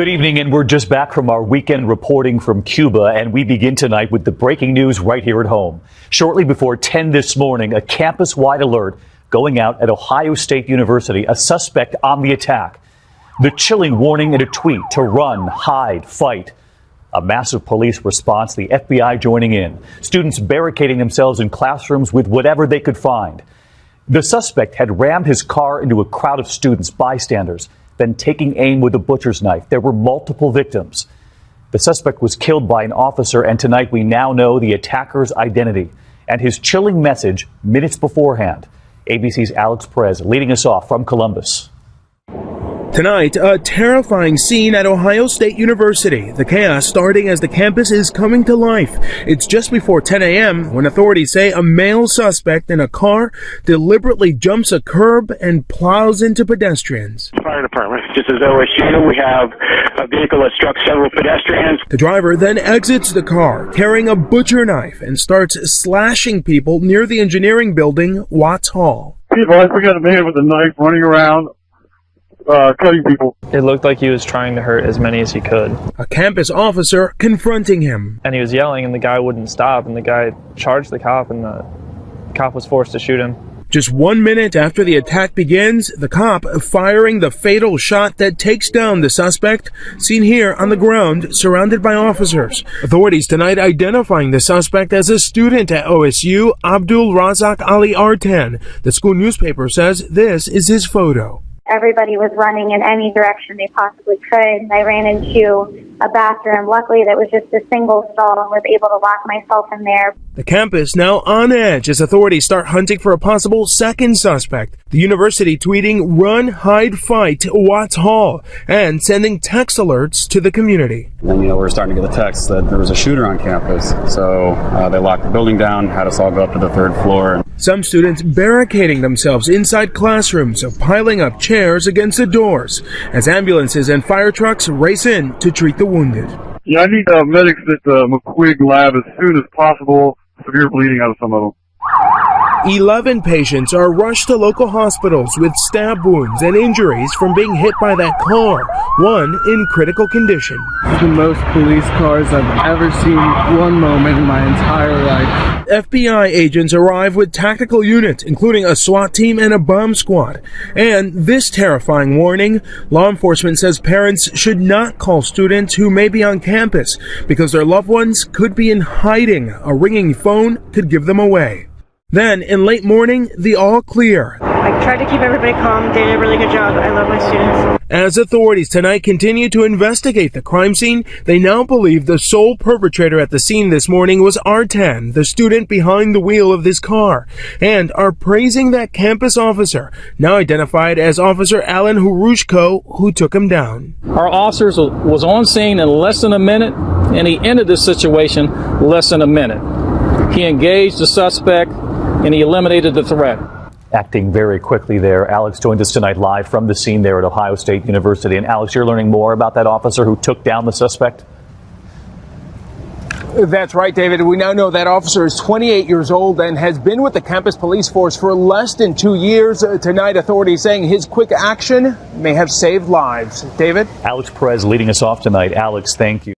Good evening, and we're just back from our weekend reporting from Cuba, and we begin tonight with the breaking news right here at home. Shortly before 10 this morning, a campus wide alert going out at Ohio State University, a suspect on the attack. The chilling warning in a tweet to run, hide, fight. A massive police response, the FBI joining in, students barricading themselves in classrooms with whatever they could find. The suspect had rammed his car into a crowd of students, bystanders then taking aim with a butcher's knife. There were multiple victims. The suspect was killed by an officer, and tonight we now know the attacker's identity and his chilling message minutes beforehand. ABC's Alex Perez leading us off from Columbus. Tonight, a terrifying scene at Ohio State University. The chaos starting as the campus is coming to life. It's just before 10 a.m. when authorities say a male suspect in a car deliberately jumps a curb and plows into pedestrians. Fire department, just as OSU, we have a vehicle that struck several pedestrians. The driver then exits the car carrying a butcher knife and starts slashing people near the engineering building, Watts Hall. People, I forgot a man with a knife running around uh, cutting people. It looked like he was trying to hurt as many as he could. A campus officer confronting him. And he was yelling, and the guy wouldn't stop, and the guy charged the cop, and the cop was forced to shoot him. Just one minute after the attack begins, the cop firing the fatal shot that takes down the suspect, seen here on the ground, surrounded by officers. Authorities tonight identifying the suspect as a student at OSU, Abdul Razak Ali Artan. The school newspaper says this is his photo everybody was running in any direction they possibly could. I ran into a bathroom. Luckily, that was just a single stall and was able to lock myself in there. The campus now on edge as authorities start hunting for a possible second suspect. The university tweeting, run, hide, fight, Watts Hall, and sending text alerts to the community. And, you know, we are starting to get the text that there was a shooter on campus. So uh, they locked the building down, had us all go up to the third floor. Some students barricading themselves inside classrooms or piling up chairs against the doors as ambulances and fire trucks race in to treat the wounded. Yeah, I need uh, medics at the MacQuigg lab as soon as possible. Severe bleeding out of some of them. 11 patients are rushed to local hospitals with stab wounds and injuries from being hit by that car, one in critical condition. The most police cars I've ever seen one moment in my entire life. FBI agents arrive with tactical units, including a SWAT team and a bomb squad. And this terrifying warning, law enforcement says parents should not call students who may be on campus because their loved ones could be in hiding. A ringing phone could give them away. Then, in late morning, the all clear. I tried to keep everybody calm. They did a really good job. I love my students. As authorities tonight continue to investigate the crime scene, they now believe the sole perpetrator at the scene this morning was Artan, the student behind the wheel of this car, and are praising that campus officer, now identified as Officer Alan Horujko, who took him down. Our officers was on scene in less than a minute, and he ended the situation less than a minute. He engaged the suspect and he eliminated the threat. Acting very quickly there. Alex joined us tonight live from the scene there at Ohio State University. And Alex, you're learning more about that officer who took down the suspect? That's right, David. We now know that officer is 28 years old and has been with the campus police force for less than two years. Uh, tonight, authorities saying his quick action may have saved lives. David? Alex Perez leading us off tonight. Alex, thank you.